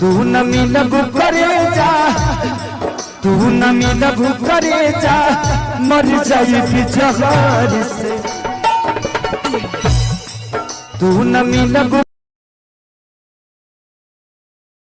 तू नमी लघु करे जा। तू नमी लघु करे जा। मर जाई जहर से। तू नमी लघु